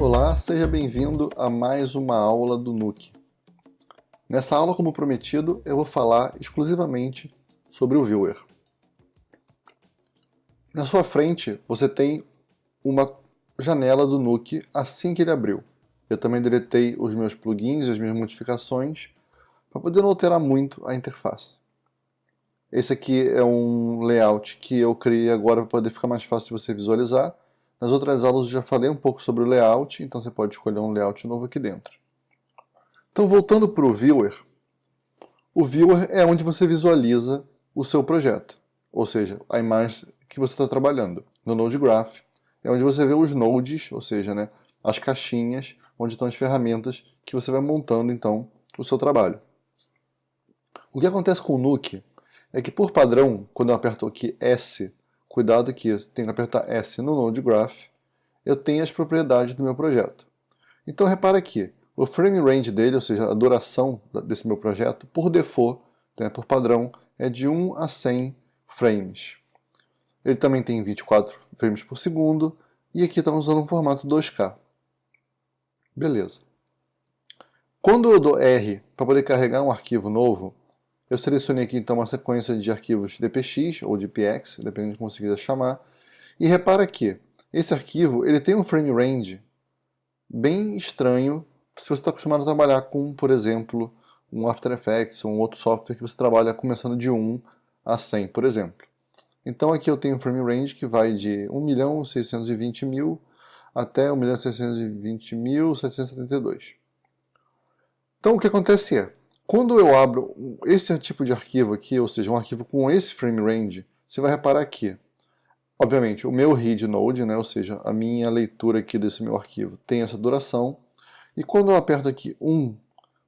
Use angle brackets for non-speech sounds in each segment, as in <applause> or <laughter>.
Olá, seja bem-vindo a mais uma aula do Nuke. Nessa aula, como prometido, eu vou falar exclusivamente sobre o Viewer. Na sua frente, você tem uma janela do Nuke assim que ele abriu. Eu também deletei os meus plugins e as minhas modificações para poder não alterar muito a interface. Esse aqui é um layout que eu criei agora para poder ficar mais fácil de você visualizar. Nas outras aulas eu já falei um pouco sobre o layout, então você pode escolher um layout novo aqui dentro. Então voltando para o Viewer, o Viewer é onde você visualiza o seu projeto, ou seja, a imagem que você está trabalhando. No Node Graph é onde você vê os nodes, ou seja, né, as caixinhas onde estão as ferramentas que você vai montando então o seu trabalho. O que acontece com o Nuke é que por padrão, quando eu aperto aqui S Cuidado que eu tenho que apertar S no Node Graph, eu tenho as propriedades do meu projeto. Então repara aqui, o frame range dele, ou seja, a duração desse meu projeto, por default, né, por padrão, é de 1 a 100 frames. Ele também tem 24 frames por segundo, e aqui estamos usando um formato 2K. Beleza. Quando eu dou R para poder carregar um arquivo novo, eu selecionei aqui então uma sequência de arquivos dpx ou dpx, dependendo de como você quiser chamar. E repara que esse arquivo ele tem um frame range bem estranho se você está acostumado a trabalhar com, por exemplo, um After Effects ou um outro software que você trabalha começando de 1 a 100, por exemplo. Então aqui eu tenho um frame range que vai de 1.620.000 até 1.620.772. Então o que acontece é, quando eu abro esse tipo de arquivo aqui, ou seja, um arquivo com esse frame range, você vai reparar aqui. Obviamente, o meu read node, né, ou seja, a minha leitura aqui desse meu arquivo, tem essa duração. E quando eu aperto aqui 1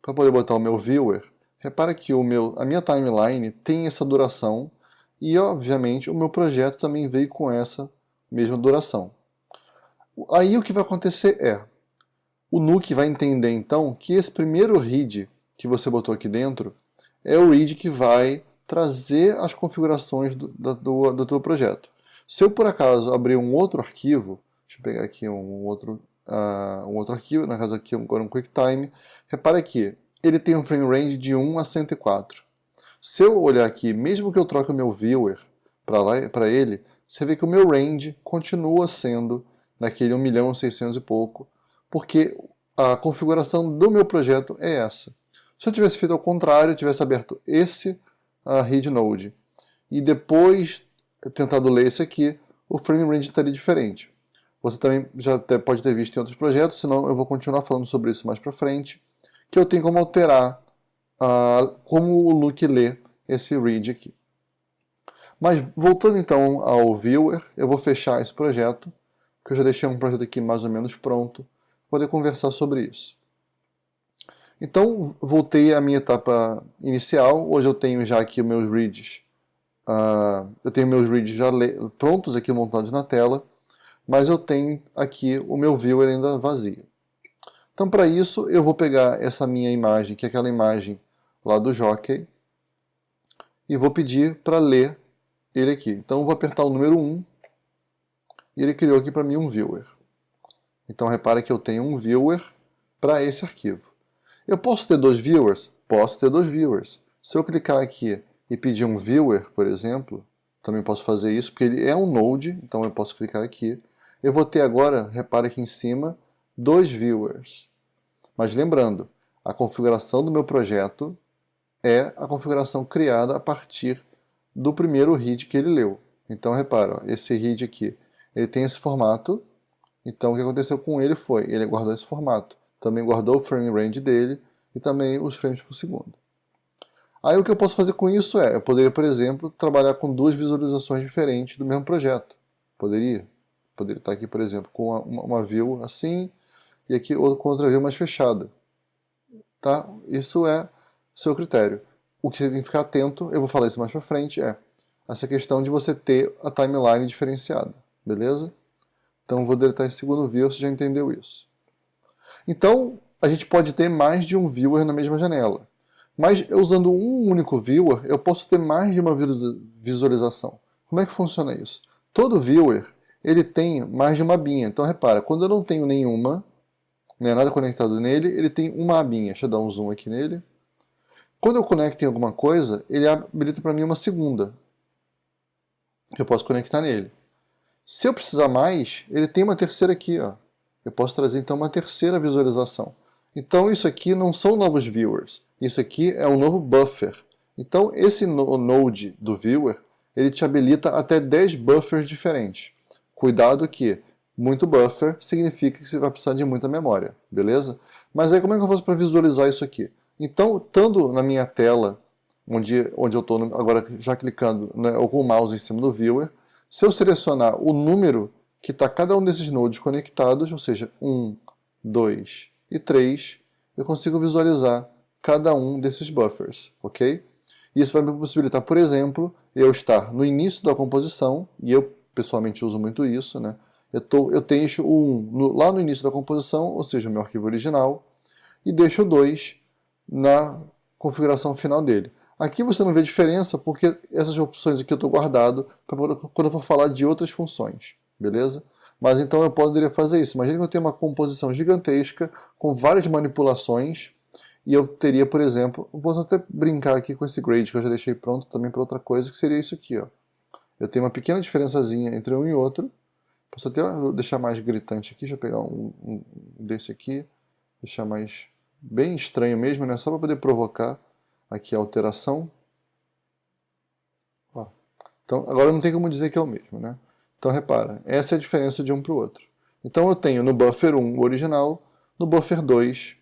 para poder botar o meu viewer, repara que o meu, a minha timeline tem essa duração e, obviamente, o meu projeto também veio com essa mesma duração. Aí o que vai acontecer é, o Nuke vai entender então que esse primeiro read que você botou aqui dentro é o read que vai trazer as configurações do, do, do teu projeto. Se eu por acaso abrir um outro arquivo, deixa eu pegar aqui um outro, uh, um outro arquivo, na caso aqui agora um QuickTime, repara que ele tem um frame range de 1 a 104. Se eu olhar aqui, mesmo que eu troque o meu viewer para ele, você vê que o meu range continua sendo naquele 1 milhão 600 e pouco, porque a configuração do meu projeto é essa. Se eu tivesse feito ao contrário, eu tivesse aberto esse uh, read node e depois tentado ler esse aqui, o frame range estaria diferente. Você também já pode ter visto em outros projetos, senão eu vou continuar falando sobre isso mais para frente, que eu tenho como alterar uh, como o Look lê esse read aqui. Mas voltando então ao Viewer, eu vou fechar esse projeto, que eu já deixei um projeto aqui mais ou menos pronto, poder conversar sobre isso. Então, voltei à minha etapa inicial. Hoje eu tenho já aqui meus reads. Uh, eu tenho meus reads já prontos aqui montados na tela, mas eu tenho aqui o meu viewer ainda vazio. Então, para isso, eu vou pegar essa minha imagem, que é aquela imagem lá do Jockey, e vou pedir para ler ele aqui. Então, eu vou apertar o número 1, e ele criou aqui para mim um viewer. Então, repara que eu tenho um viewer para esse arquivo. Eu posso ter dois viewers? Posso ter dois viewers. Se eu clicar aqui e pedir um viewer, por exemplo, também posso fazer isso, porque ele é um node, então eu posso clicar aqui. Eu vou ter agora, repare aqui em cima, dois viewers. Mas lembrando, a configuração do meu projeto é a configuração criada a partir do primeiro read que ele leu. Então repara, ó, esse read aqui, ele tem esse formato, então o que aconteceu com ele foi, ele guardou esse formato também guardou o frame range dele e também os frames por segundo. Aí o que eu posso fazer com isso é, eu poderia, por exemplo, trabalhar com duas visualizações diferentes do mesmo projeto. Poderia. Poderia estar aqui, por exemplo, com uma, uma view assim e aqui com outra view mais fechada. Tá? Isso é seu critério. O que você tem que ficar atento, eu vou falar isso mais pra frente, é essa questão de você ter a timeline diferenciada. Beleza? Então vou deletar esse segundo view, você já entendeu isso. Então, a gente pode ter mais de um viewer na mesma janela. Mas usando um único viewer, eu posso ter mais de uma visualização. Como é que funciona isso? Todo viewer ele tem mais de uma binha. Então repara, quando eu não tenho nenhuma, não é nada conectado nele, ele tem uma abinha. Deixa eu dar um zoom aqui nele. Quando eu conecto em alguma coisa, ele habilita para mim uma segunda. Que eu posso conectar nele. Se eu precisar mais, ele tem uma terceira aqui. Ó. Eu posso trazer então uma terceira visualização. Então isso aqui não são novos viewers. Isso aqui é um novo buffer. Então esse node do viewer, ele te habilita até 10 buffers diferentes. Cuidado que muito buffer significa que você vai precisar de muita memória, beleza? Mas aí como é que eu faço para visualizar isso aqui? Então, estando na minha tela, onde, onde eu estou agora já clicando né, com o mouse em cima do viewer, se eu selecionar o número que está cada um desses nodes conectados, ou seja, 1, 2 e 3, eu consigo visualizar cada um desses buffers, ok? Isso vai me possibilitar, por exemplo, eu estar no início da composição, e eu pessoalmente uso muito isso, né? eu, tô, eu deixo o 1 no, lá no início da composição, ou seja, o meu arquivo original, e deixo o 2 na configuração final dele. Aqui você não vê diferença porque essas opções aqui eu estou guardado para quando eu for falar de outras funções, beleza? Mas então eu poderia fazer isso. Imagina que eu tenho uma composição gigantesca com várias manipulações e eu teria, por exemplo, posso até brincar aqui com esse grade que eu já deixei pronto também para outra coisa, que seria isso aqui. Ó. Eu tenho uma pequena diferençazinha entre um e outro, Posso até deixar mais gritante aqui, deixa eu pegar um, um desse aqui, deixar mais bem estranho mesmo, né? Só para poder provocar aqui a alteração. Ó. Então, agora não tem como dizer que é o mesmo, né? Então, repara, essa é a diferença de um para o outro. Então, eu tenho no buffer 1 o original, no buffer 2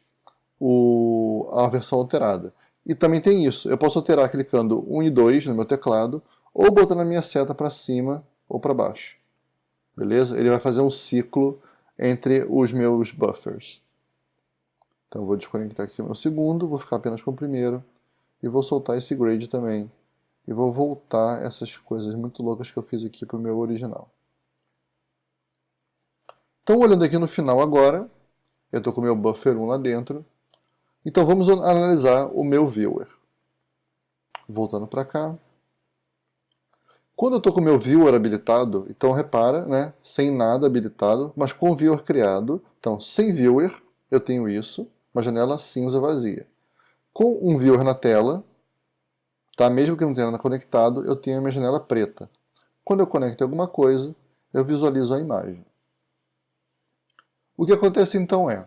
o, a versão alterada. E também tem isso, eu posso alterar clicando 1 e 2 no meu teclado, ou botando a minha seta para cima ou para baixo beleza? Ele vai fazer um ciclo entre os meus buffers. Então vou desconectar aqui o meu segundo, vou ficar apenas com o primeiro, e vou soltar esse grade também. E vou voltar essas coisas muito loucas que eu fiz aqui para o meu original. Então olhando aqui no final agora, eu estou com o meu buffer 1 lá dentro, então vamos analisar o meu viewer. Voltando para cá, quando eu estou com o meu viewer habilitado, então repara, né, sem nada habilitado, mas com o viewer criado, então sem viewer eu tenho isso, uma janela cinza vazia. Com um viewer na tela, tá, mesmo que não tenha nada conectado, eu tenho a minha janela preta. Quando eu conecto alguma coisa, eu visualizo a imagem. O que acontece então é,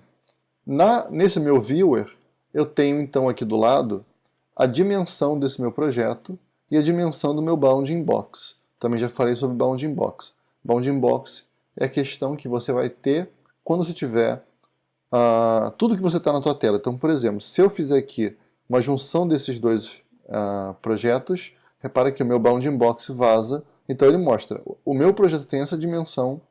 na, nesse meu viewer, eu tenho então aqui do lado a dimensão desse meu projeto, e a dimensão do meu bounding box. Também já falei sobre bounding box. Bounding box é a questão que você vai ter quando você tiver uh, tudo que você está na tua tela. Então, por exemplo, se eu fizer aqui uma junção desses dois uh, projetos, repara que o meu bounding box vaza, então ele mostra, o meu projeto tem essa dimensão,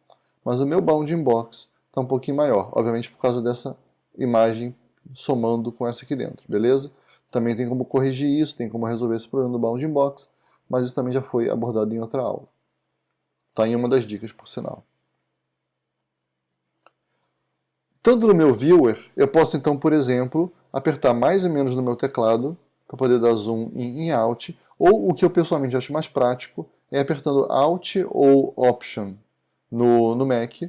mas o meu bounding box está um pouquinho maior, obviamente por causa dessa imagem somando com essa aqui dentro, beleza? Também tem como corrigir isso, tem como resolver esse problema do bounding box, mas isso também já foi abordado em outra aula. Está em uma das dicas, por sinal. Tanto no meu viewer, eu posso então, por exemplo, apertar mais e menos no meu teclado para poder dar zoom em, em Alt, ou o que eu pessoalmente acho mais prático é apertando Alt ou Option no, no Mac.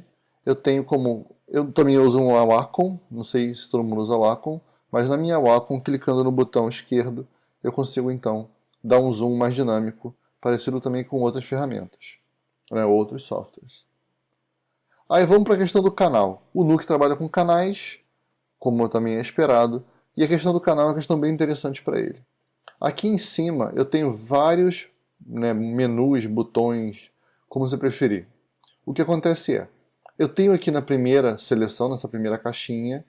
Eu tenho como... Eu também uso um Wacom, não sei se todo mundo usa Wacom, mas na minha Wacom, clicando no botão esquerdo, eu consigo então dar um zoom mais dinâmico, parecido também com outras ferramentas, né, outros softwares. Aí vamos para a questão do canal. O Nuke trabalha com canais, como também é esperado, e a questão do canal é uma questão bem interessante para ele. Aqui em cima eu tenho vários né, menus, botões, como você preferir. O que acontece é, eu tenho aqui na primeira seleção, nessa primeira caixinha,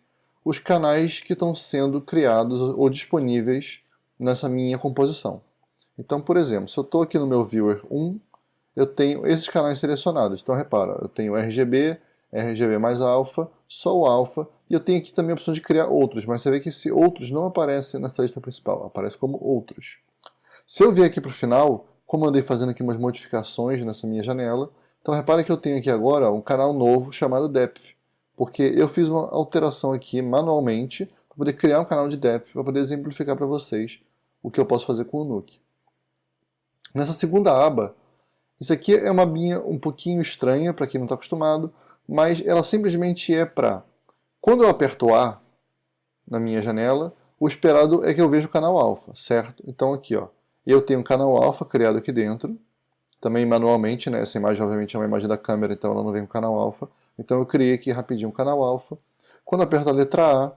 os canais que estão sendo criados ou disponíveis nessa minha composição. Então, por exemplo, se eu estou aqui no meu Viewer 1, eu tenho esses canais selecionados. Então, repara, eu tenho RGB, RGB mais alfa, só o alfa, e eu tenho aqui também a opção de criar outros, mas você vê que esse outros não aparece nessa lista principal, aparece como outros. Se eu vier aqui para o final, como eu andei fazendo aqui umas modificações nessa minha janela, então repara que eu tenho aqui agora um canal novo chamado Depth porque eu fiz uma alteração aqui manualmente para poder criar um canal de depth, para poder exemplificar para vocês o que eu posso fazer com o Nuke. Nessa segunda aba, isso aqui é uma abinha um pouquinho estranha para quem não está acostumado, mas ela simplesmente é para Quando eu aperto A na minha janela, o esperado é que eu veja o canal alfa, certo? Então aqui, ó, eu tenho um canal alfa criado aqui dentro, também manualmente, né? Essa imagem obviamente é uma imagem da câmera, então ela não vem com canal alfa. Então eu criei aqui rapidinho um canal alfa. Quando eu aperto a letra A,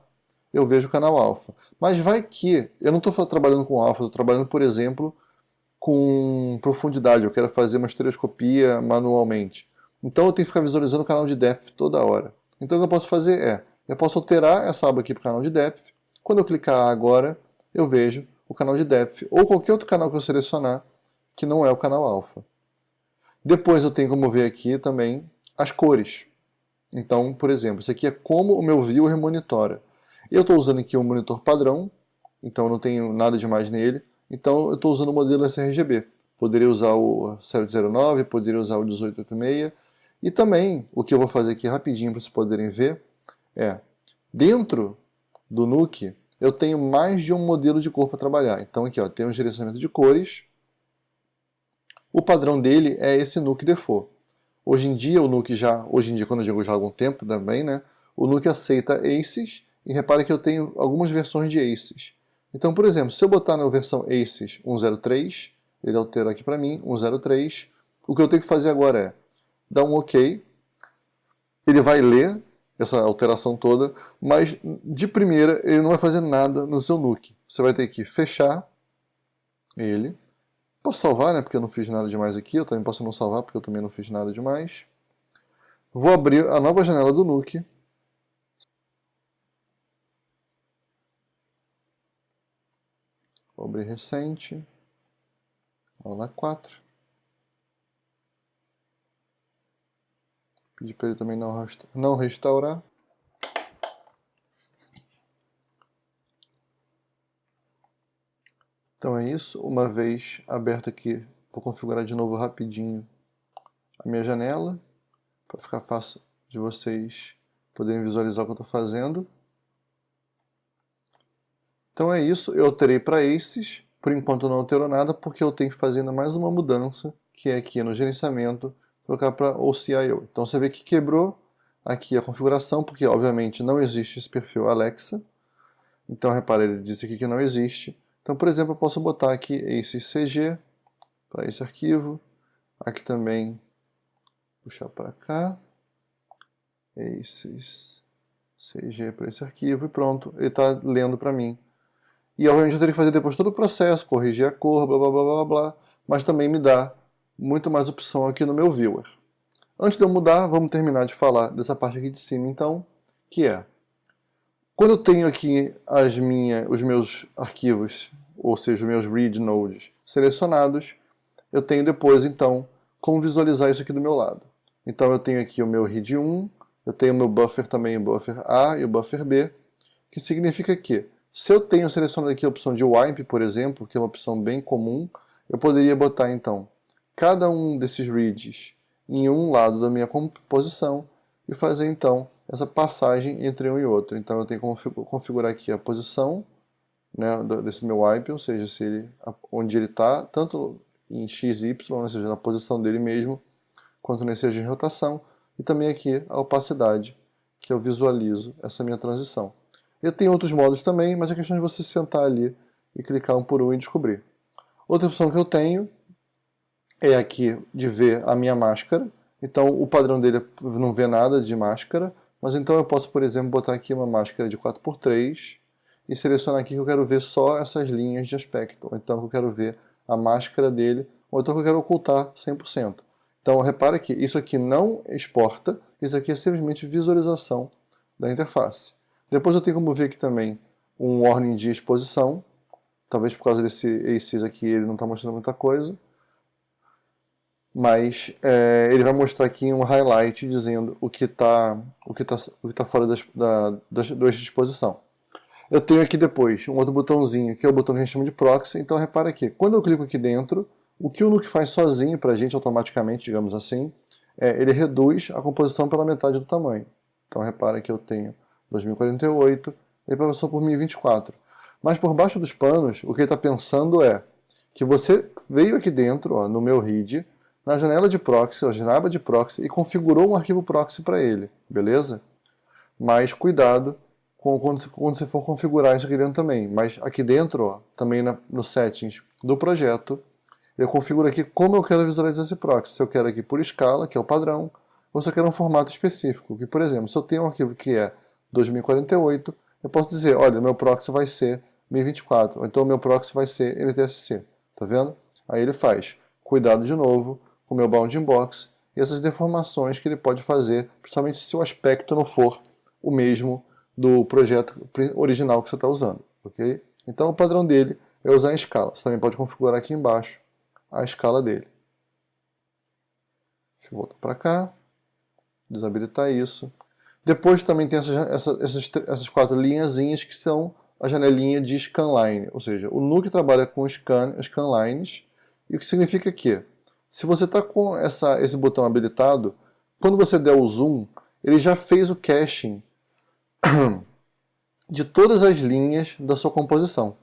eu vejo o canal alfa. Mas vai que eu não estou trabalhando com alfa, estou trabalhando, por exemplo, com profundidade. Eu quero fazer uma estereoscopia manualmente. Então eu tenho que ficar visualizando o canal de depth toda hora. Então o que eu posso fazer é, eu posso alterar essa aba aqui para o canal de depth. Quando eu clicar agora, eu vejo o canal de depth, ou qualquer outro canal que eu selecionar, que não é o canal alfa. Depois eu tenho como ver aqui também as cores. Então, por exemplo, isso aqui é como o meu viewer monitora. Eu estou usando aqui um monitor padrão, então não tenho nada demais nele. Então eu estou usando o modelo sRGB. Poderia usar o 709, poderia usar o 1886. E também, o que eu vou fazer aqui rapidinho para vocês poderem ver, é, dentro do NUC, eu tenho mais de um modelo de cor para trabalhar. Então aqui ó, tem um direcionamento de cores. O padrão dele é esse NUC Default. Hoje em dia, o NUC já, hoje em dia, quando eu digo já há algum tempo também, né, o NUC aceita ACES, e repare que eu tenho algumas versões de ACES. Então, por exemplo, se eu botar na versão ACES 103, ele altera aqui para mim, 103, o que eu tenho que fazer agora é dar um OK, ele vai ler essa alteração toda, mas de primeira ele não vai fazer nada no seu NUC. Você vai ter que fechar ele. Posso salvar, né, porque eu não fiz nada demais aqui, eu também posso não salvar porque eu também não fiz nada demais. Vou abrir a nova janela do NUC. Vou abrir recente. Aula 4. Pedir para ele também não, não restaurar. Então é isso. Uma vez aberto aqui, vou configurar de novo rapidinho a minha janela, para ficar fácil de vocês poderem visualizar o que eu estou fazendo. Então é isso, eu alterei para estes, por enquanto não alterou nada, porque eu tenho que fazer ainda mais uma mudança, que é aqui no gerenciamento, colocar para OCIO. Então você vê que quebrou aqui a configuração, porque obviamente não existe esse perfil Alexa. Então repare, ele disse aqui que não existe. Então, por exemplo, eu posso botar aqui esse CG para esse arquivo. Aqui também, puxar para cá. Aces CG para esse arquivo e pronto, ele está lendo para mim. E obviamente eu teria que fazer depois todo o processo, corrigir a cor, blá blá blá blá blá, mas também me dá muito mais opção aqui no meu viewer. Antes de eu mudar, vamos terminar de falar dessa parte aqui de cima, então, que é, quando eu tenho aqui as minha, os meus arquivos, ou seja, os meus read nodes selecionados, eu tenho depois, então, como visualizar isso aqui do meu lado. Então eu tenho aqui o meu read 1, eu tenho o meu buffer também, o buffer A e o buffer B, que significa que, se eu tenho selecionado aqui a opção de wipe, por exemplo, que é uma opção bem comum, eu poderia botar, então, cada um desses reads em um lado da minha composição e fazer então essa passagem entre um e outro. Então eu tenho como configurar aqui a posição né, desse meu wipe, ou seja, se ele, onde ele está, tanto em x e y, ou seja, na posição dele mesmo, quanto nesse eixo de rotação, e também aqui a opacidade, que eu visualizo essa minha transição. Eu tenho outros modos também, mas é questão de você sentar ali e clicar um por um e descobrir. Outra opção que eu tenho é aqui de ver a minha máscara. Então o padrão dele não vê nada de máscara, mas então eu posso, por exemplo, botar aqui uma máscara de 4x3 e selecionar aqui que eu quero ver só essas linhas de aspecto, ou então eu quero ver a máscara dele, ou então eu quero ocultar 100%. Então repara que isso aqui não exporta, isso aqui é simplesmente visualização da interface. Depois eu tenho como ver aqui também um warning de exposição, talvez por causa desse ACES aqui ele não está mostrando muita coisa mas é, ele vai mostrar aqui um highlight dizendo o que está o que tá, o que tá fora das, da, das, da disposição. Eu tenho aqui depois um outro botãozinho, que é o botão que a gente chama de proxy, então repara aqui, quando eu clico aqui dentro, o que o Nuke faz sozinho para a gente automaticamente, digamos assim, é, ele reduz a composição pela metade do tamanho. Então repara que eu tenho 2048, ele passou por 1024. Mas por baixo dos panos, o que ele está pensando é que você veio aqui dentro, ó, no meu read, na janela de proxy, ou aba de proxy, e configurou um arquivo proxy para ele, beleza? Mas cuidado com, quando, quando você for configurar isso aqui dentro também. Mas aqui dentro, ó, também na, no settings do projeto, eu configuro aqui como eu quero visualizar esse proxy. Se eu quero aqui por escala, que é o padrão, ou se eu quero um formato específico. Que, por exemplo, se eu tenho um arquivo que é 2048, eu posso dizer, olha, meu proxy vai ser 1024, ou então meu proxy vai ser NTSC. Tá vendo? Aí ele faz. Cuidado de novo com o meu bounding box e essas deformações que ele pode fazer, principalmente se o aspecto não for o mesmo do projeto original que você está usando. ok? Então o padrão dele é usar em escala. Você também pode configurar aqui embaixo a escala dele. Deixa eu voltar para cá, desabilitar isso. Depois também tem essas, essas, essas, essas quatro linhazinhas que são a janelinha de scanline, ou seja, o Nuke trabalha com scan, scanlines, e o que significa que, se você está com essa, esse botão habilitado, quando você der o zoom, ele já fez o caching <clears throat> de todas as linhas da sua composição.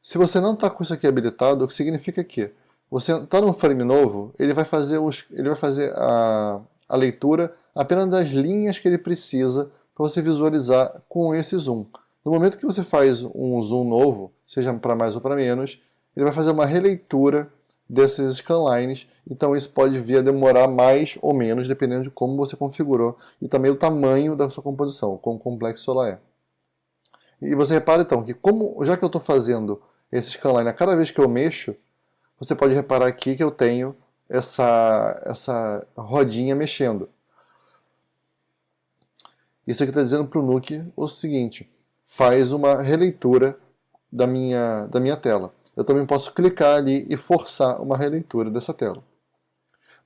Se você não está com isso aqui habilitado, o que significa que você está num frame novo, ele vai fazer, os, ele vai fazer a, a leitura apenas das linhas que ele precisa para você visualizar com esse zoom. No momento que você faz um zoom novo, seja para mais ou para menos, ele vai fazer uma releitura desses scanlines, então isso pode vir a demorar mais ou menos, dependendo de como você configurou e também o tamanho da sua composição, quão complexo ela é. E você repara então que como, já que eu estou fazendo esse scanline a cada vez que eu mexo, você pode reparar aqui que eu tenho essa, essa rodinha mexendo. Isso aqui está dizendo para o Nuke o seguinte, faz uma releitura da minha, da minha tela eu também posso clicar ali e forçar uma releitura dessa tela.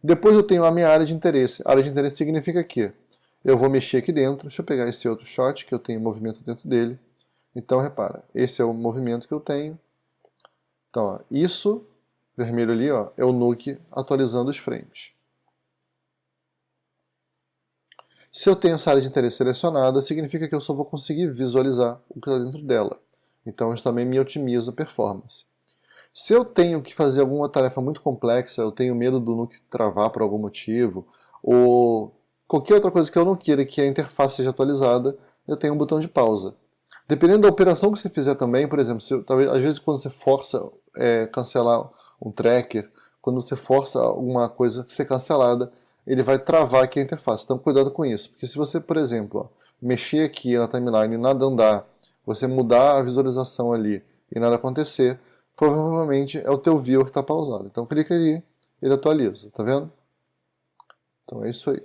Depois eu tenho a minha área de interesse. A área de interesse significa que eu vou mexer aqui dentro, deixa eu pegar esse outro shot que eu tenho movimento dentro dele. Então repara, esse é o movimento que eu tenho. Então, ó, isso, vermelho ali, ó, é o Nuke atualizando os frames. Se eu tenho essa área de interesse selecionada, significa que eu só vou conseguir visualizar o que está dentro dela. Então isso também me otimiza a performance. Se eu tenho que fazer alguma tarefa muito complexa, eu tenho medo do Nuke travar por algum motivo, ou qualquer outra coisa que eu não queira que a interface seja atualizada, eu tenho um botão de pausa. Dependendo da operação que você fizer também, por exemplo, se, talvez, às vezes quando você força é, cancelar um tracker, quando você força alguma coisa ser cancelada, ele vai travar aqui a interface. Então cuidado com isso, porque se você, por exemplo, ó, mexer aqui na timeline e nada andar, você mudar a visualização ali e nada acontecer, provavelmente é o teu viewer que está pausado. Então clica ali, ele atualiza, tá vendo? Então é isso aí.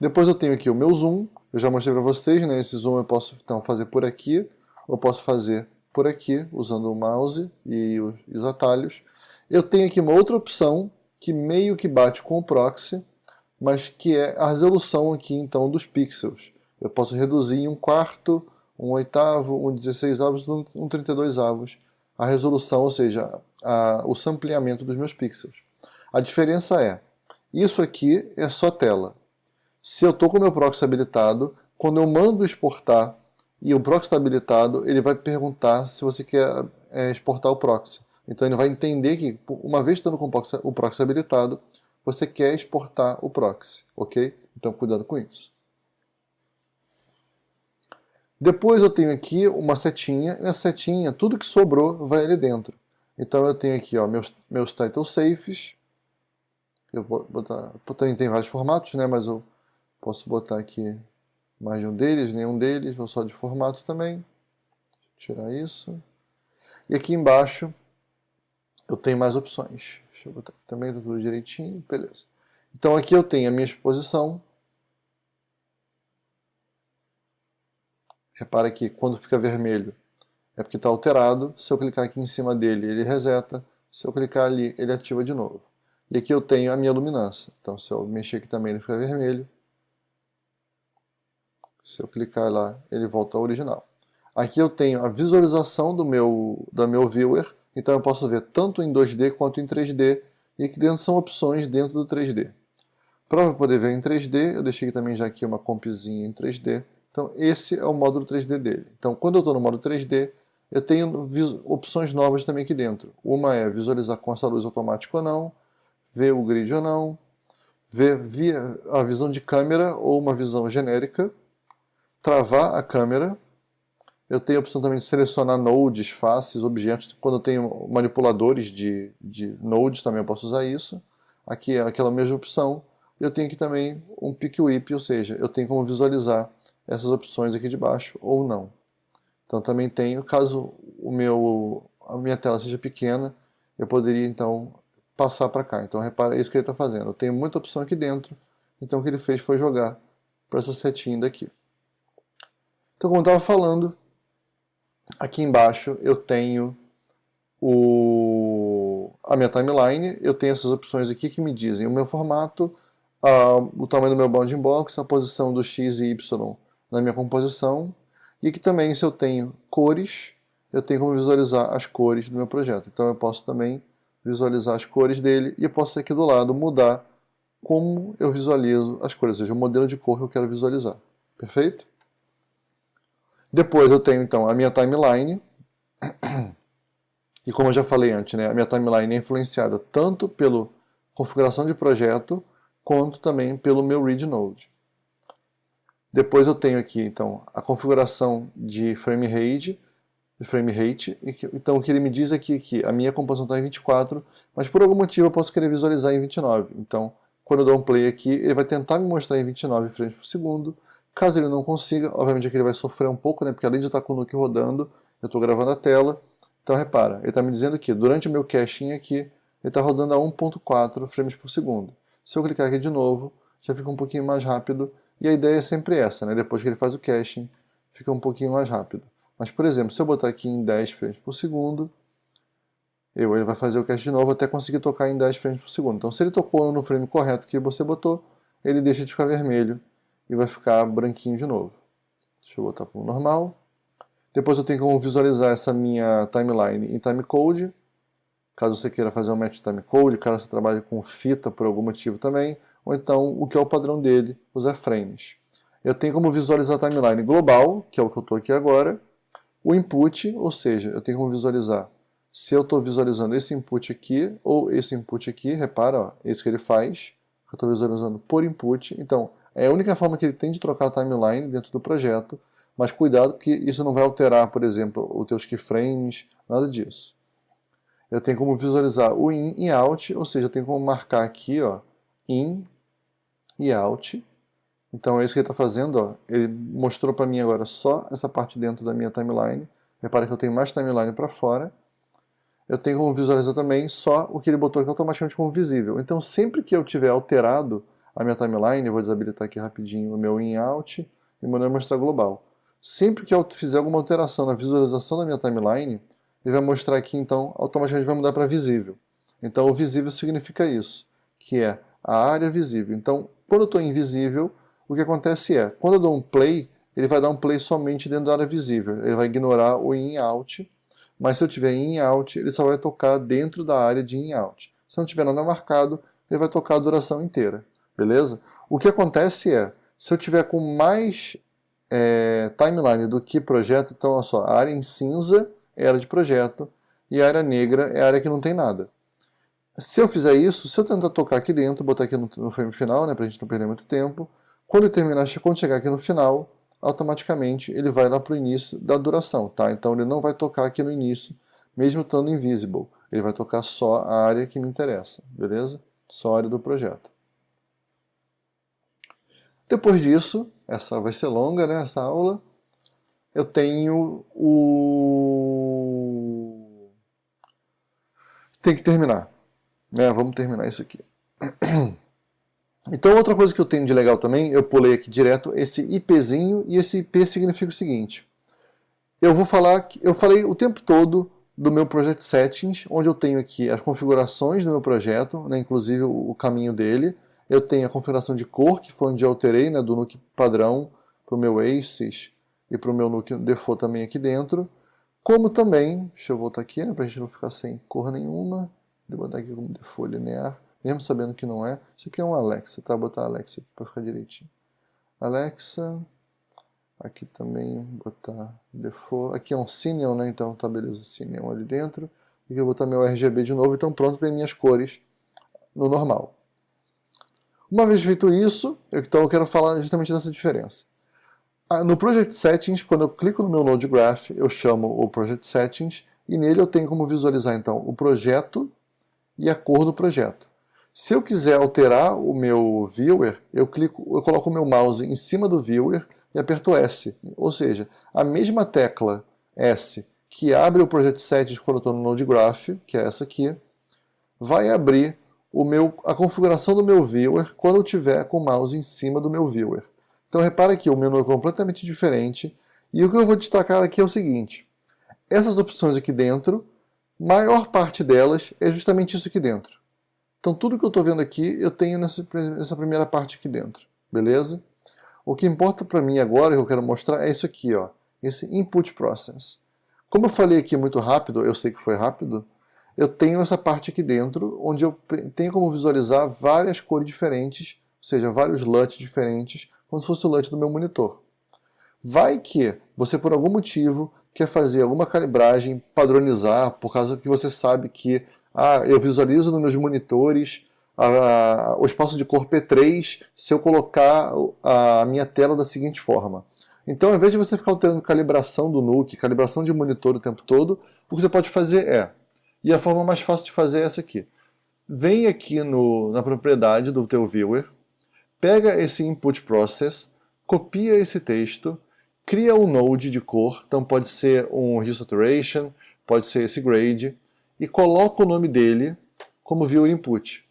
Depois eu tenho aqui o meu zoom, eu já mostrei para vocês, né? Esse zoom eu posso então fazer por aqui, ou posso fazer por aqui, usando o mouse e os, e os atalhos. Eu tenho aqui uma outra opção, que meio que bate com o proxy, mas que é a resolução aqui então dos pixels. Eu posso reduzir em um quarto, um oitavo, um 16 avos, um 32 avos a resolução, ou seja, a, o sampleamento dos meus pixels. A diferença é, isso aqui é só tela. Se eu estou com o meu proxy habilitado, quando eu mando exportar e o proxy está habilitado, ele vai perguntar se você quer é, exportar o proxy. Então ele vai entender que, uma vez estando com o proxy, o proxy habilitado, você quer exportar o proxy, ok? Então cuidado com isso. Depois eu tenho aqui uma setinha, nessa setinha tudo que sobrou vai ali dentro. Então eu tenho aqui ó, meus, meus title safes, eu vou botar, também tem vários formatos, né, mas eu posso botar aqui mais de um deles, nenhum deles, ou só de formato também. Tirar isso. E aqui embaixo eu tenho mais opções. Deixa eu botar aqui também, tá tudo direitinho, beleza. Então aqui eu tenho a minha exposição, Repara que quando fica vermelho é porque está alterado. Se eu clicar aqui em cima dele, ele reseta. Se eu clicar ali, ele ativa de novo. E aqui eu tenho a minha luminância. Então se eu mexer aqui também, ele fica vermelho. Se eu clicar lá, ele volta ao original. Aqui eu tenho a visualização do meu, da meu viewer. Então eu posso ver tanto em 2D quanto em 3D. E aqui dentro são opções dentro do 3D. Para poder ver em 3D, eu deixei também já aqui uma compzinha em 3D. Então esse é o módulo 3D dele. Então quando eu estou no módulo 3D, eu tenho opções novas também aqui dentro. Uma é visualizar com essa luz automática ou não, ver o grid ou não, ver via a visão de câmera ou uma visão genérica. travar a câmera. Eu tenho a opção também de selecionar nodes, faces, objetos. Quando eu tenho manipuladores de, de nodes, também eu posso usar isso. Aqui é aquela mesma opção. Eu tenho aqui também um pick whip, ou seja, eu tenho como visualizar essas opções aqui de baixo ou não. Então também tenho, caso o meu, a minha tela seja pequena, eu poderia então passar para cá. Então repara, é isso que ele está fazendo. Eu tenho muita opção aqui dentro, então o que ele fez foi jogar para essa setinha daqui. Então como eu estava falando, aqui embaixo eu tenho o, a minha timeline, eu tenho essas opções aqui que me dizem o meu formato, a, o tamanho do meu bounding box, a posição do x e y na minha composição, e aqui também se eu tenho cores, eu tenho como visualizar as cores do meu projeto. Então eu posso também visualizar as cores dele e eu posso aqui do lado mudar como eu visualizo as cores, ou seja, o modelo de cor que eu quero visualizar. Perfeito? Depois eu tenho então a minha timeline, e como eu já falei antes, né, a minha timeline é influenciada tanto pela configuração de projeto, quanto também pelo meu read node. Depois eu tenho aqui então a configuração de frame rate, frame rate. Então o que ele me diz aqui é que a minha composição está em 24, mas por algum motivo eu posso querer visualizar em 29. Então quando eu dou um play aqui, ele vai tentar me mostrar em 29 frames por segundo. Caso ele não consiga, obviamente aqui ele vai sofrer um pouco, né, porque além de estar com o Nuke rodando, eu estou gravando a tela. Então repara, ele está me dizendo que durante o meu caching aqui, ele está rodando a 1.4 frames por segundo. Se eu clicar aqui de novo, já fica um pouquinho mais rápido, e a ideia é sempre essa, né? depois que ele faz o caching, fica um pouquinho mais rápido. Mas, por exemplo, se eu botar aqui em 10 frames por segundo, eu, ele vai fazer o cache de novo até conseguir tocar em 10 frames por segundo. Então, se ele tocou no frame correto que você botou, ele deixa de ficar vermelho e vai ficar branquinho de novo. Deixa eu botar para o normal. Depois eu tenho como visualizar essa minha timeline em timecode. Caso você queira fazer um match timecode, caso você trabalhe com fita por algum motivo também, ou então o que é o padrão dele, os frames. Eu tenho como visualizar a timeline global, que é o que eu estou aqui agora, o input, ou seja, eu tenho como visualizar se eu estou visualizando esse input aqui ou esse input aqui, repara, ó, é isso que ele faz, eu estou visualizando por input, então é a única forma que ele tem de trocar a timeline dentro do projeto, mas cuidado que isso não vai alterar, por exemplo, os teus keyframes, nada disso. Eu tenho como visualizar o in e out, ou seja, eu tenho como marcar aqui, ó, in e out. Então é isso que ele está fazendo. Ó. Ele mostrou para mim agora só essa parte dentro da minha timeline. Repara que eu tenho mais timeline para fora. Eu tenho como visualizar também só o que ele botou aqui automaticamente como visível. Então sempre que eu tiver alterado a minha timeline, eu vou desabilitar aqui rapidinho o meu in-out e mandar mostrar global. Sempre que eu fizer alguma alteração na visualização da minha timeline, ele vai mostrar aqui, então, automaticamente vai mudar para visível. Então o visível significa isso, que é a área visível. Então, quando eu estou invisível, o que acontece é, quando eu dou um play, ele vai dar um play somente dentro da área visível. Ele vai ignorar o in e out, mas se eu tiver in e out, ele só vai tocar dentro da área de in e out. Se não tiver nada marcado, ele vai tocar a duração inteira, beleza? O que acontece é, se eu tiver com mais é, timeline do que projeto, então olha só, a área em cinza é a área de projeto e a área negra é a área que não tem nada. Se eu fizer isso, se eu tentar tocar aqui dentro, botar aqui no, frame final, né, para a gente não perder muito tempo, quando eu terminar, quando chegar aqui no final, automaticamente ele vai lá para o início da duração, tá? Então ele não vai tocar aqui no início, mesmo estando invisible. Ele vai tocar só a área que me interessa, beleza? Só a área do projeto. Depois disso, essa vai ser longa, né, essa aula, eu tenho o... Tem que terminar. Né? Vamos terminar isso aqui. <clears throat> Então outra coisa que eu tenho de legal também, eu pulei aqui direto esse IPzinho, e esse IP significa o seguinte. Eu vou falar, que eu falei o tempo todo do meu Project Settings, onde eu tenho aqui as configurações do meu projeto, né, inclusive o caminho dele. Eu tenho a configuração de cor, que foi onde eu alterei, né, do Nuke padrão para o meu ACES e para o meu Nuke Default também aqui dentro. Como também, deixa eu voltar aqui, né, para a gente não ficar sem cor nenhuma. Vou botar aqui como default linear, mesmo sabendo que não é. Isso aqui é um Alexa, tá? Vou botar Alexa aqui para ficar direitinho. Alexa, aqui também botar default. Aqui é um Cineon, né? Então tá beleza, Cineon ali dentro. E eu vou botar meu RGB de novo, então pronto, tem minhas cores no normal. Uma vez feito isso, então eu quero falar justamente dessa diferença. Ah, no Project Settings, quando eu clico no meu Node Graph, eu chamo o Project Settings e nele eu tenho como visualizar então o projeto e a cor do projeto. Se eu quiser alterar o meu viewer, eu, clico, eu coloco o meu mouse em cima do viewer e aperto S. Ou seja, a mesma tecla S que abre o Project Settings quando eu estou no Node Graph, que é essa aqui, vai abrir o meu, a configuração do meu viewer quando eu tiver com o mouse em cima do meu viewer. Então repara que o menu é completamente diferente e o que eu vou destacar aqui é o seguinte, essas opções aqui dentro, maior parte delas é justamente isso aqui dentro. Então tudo que eu estou vendo aqui eu tenho nessa, nessa primeira parte aqui dentro, beleza? O que importa para mim agora, que eu quero mostrar, é isso aqui, ó, esse Input Process. Como eu falei aqui muito rápido, eu sei que foi rápido, eu tenho essa parte aqui dentro, onde eu tenho como visualizar várias cores diferentes, ou seja, vários LUTs diferentes, como se fosse o LUT do meu monitor. Vai que você, por algum motivo, quer fazer alguma calibragem, padronizar, por causa que você sabe que ah, eu visualizo nos meus monitores a, a, o espaço de cor P3 se eu colocar a minha tela da seguinte forma. Então, ao invés de você ficar alterando calibração do NUC, calibração de monitor o tempo todo, o que você pode fazer é, e a forma mais fácil de fazer é essa aqui. Vem aqui no, na propriedade do teu viewer, pega esse input process, copia esse texto, cria um node de cor, então pode ser um hue saturation, pode ser esse grade, e coloca o nome dele como viewer input.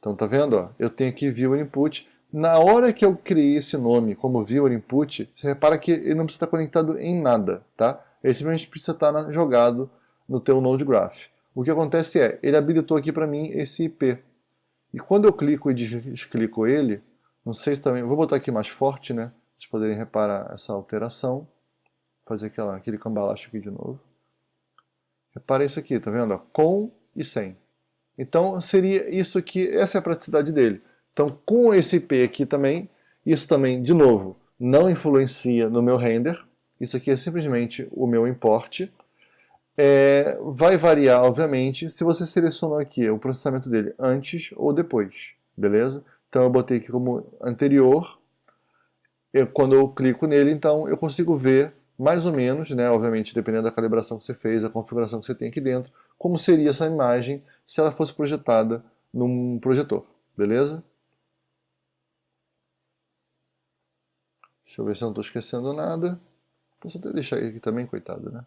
Então tá vendo? Ó? Eu tenho aqui viewer input. Na hora que eu criei esse nome como viewer input, você repara que ele não precisa estar conectado em nada, tá? Ele simplesmente precisa estar jogado no teu Node Graph. O que acontece é, ele habilitou aqui para mim esse IP. E quando eu clico e desclico ele, não sei se também... Vou botar aqui mais forte, né? Vocês poderem reparar essa alteração. Fazer aquela, aquele cambalacho aqui de novo. Repara isso aqui, tá vendo? Com e sem. Então seria isso aqui, essa é a praticidade dele. Então com esse IP aqui também, isso também, de novo, não influencia no meu render. Isso aqui é simplesmente o meu import. É, vai variar, obviamente, se você selecionou aqui o processamento dele antes ou depois, beleza? Então eu botei aqui como anterior, eu, quando eu clico nele, então eu consigo ver mais ou menos, né, obviamente dependendo da calibração que você fez, a configuração que você tem aqui dentro, como seria essa imagem se ela fosse projetada num projetor, beleza? Deixa eu ver se eu não estou esquecendo nada. Posso até deixar aqui também, coitado, né?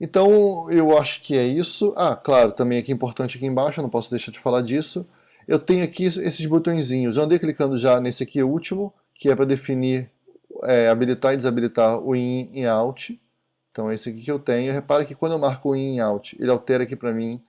Então, eu acho que é isso. Ah, claro, também aqui importante aqui embaixo, eu não posso deixar de falar disso eu tenho aqui esses botõezinhos. Eu andei clicando já nesse aqui último, que é para definir, é, habilitar e desabilitar o in e out. Então é esse aqui que eu tenho. Repara que quando eu marco o in e out, ele altera aqui para mim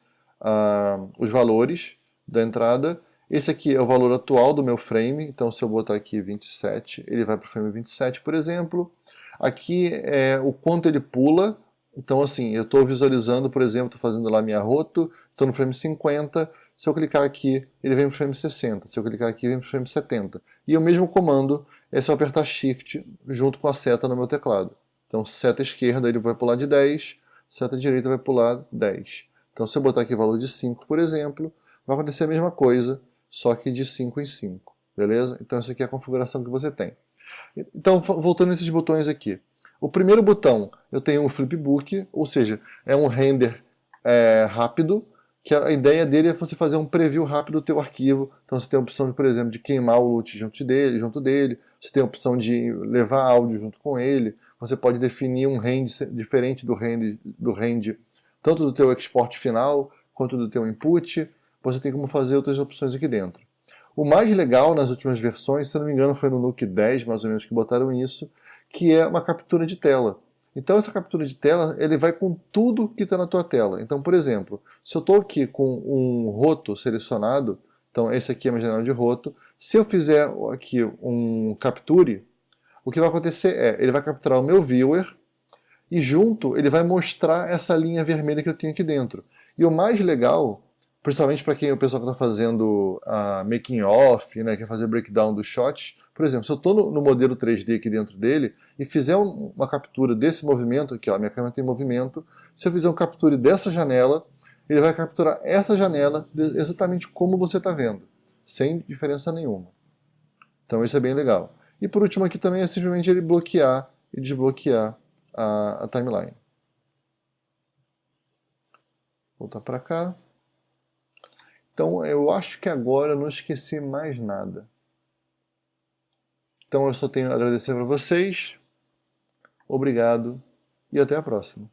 uh, os valores da entrada. Esse aqui é o valor atual do meu frame, então se eu botar aqui 27, ele vai para o frame 27, por exemplo. Aqui é o quanto ele pula, então assim, eu estou visualizando, por exemplo, estou fazendo lá minha roto, estou no frame 50, se eu clicar aqui, ele vem para o frame 60. Se eu clicar aqui, vem para o frame 70. E o mesmo comando é eu apertar Shift junto com a seta no meu teclado. Então, seta esquerda ele vai pular de 10, seta direita vai pular 10. Então, se eu botar aqui valor de 5, por exemplo, vai acontecer a mesma coisa, só que de 5 em 5. Beleza? Então, essa aqui é a configuração que você tem. Então, voltando a esses botões aqui. O primeiro botão, eu tenho um flipbook, ou seja, é um render é, rápido, que a ideia dele é você fazer um preview rápido do teu arquivo. Então você tem a opção, de, por exemplo, de queimar o loot junto dele, junto dele. Você tem a opção de levar áudio junto com ele. Você pode definir um range diferente do range, do range tanto do teu export final quanto do teu input. Você tem como fazer outras opções aqui dentro. O mais legal nas últimas versões, se não me engano foi no Nuke 10 mais ou menos que botaram isso, que é uma captura de tela. Então essa captura de tela, ele vai com tudo que está na tua tela. Então, por exemplo, se eu estou aqui com um roto selecionado, então esse aqui é a minha janela de roto, se eu fizer aqui um capture, o que vai acontecer é, ele vai capturar o meu viewer, e junto ele vai mostrar essa linha vermelha que eu tenho aqui dentro. E o mais legal, principalmente para quem é o pessoal que está fazendo a making off, né, quer fazer breakdown dos shots, por exemplo, se eu estou no, no, modelo 3D aqui dentro dele e fizer um, uma captura desse movimento, aqui ó, minha câmera tem movimento, se eu fizer uma captura dessa janela, ele vai capturar essa janela exatamente como você está vendo, sem diferença nenhuma. Então isso é bem legal. E por último aqui também é simplesmente ele bloquear e desbloquear a, a timeline. Voltar para cá. Então eu acho que agora eu não esqueci mais nada. Então eu só tenho a agradecer para vocês. Obrigado e até a próxima.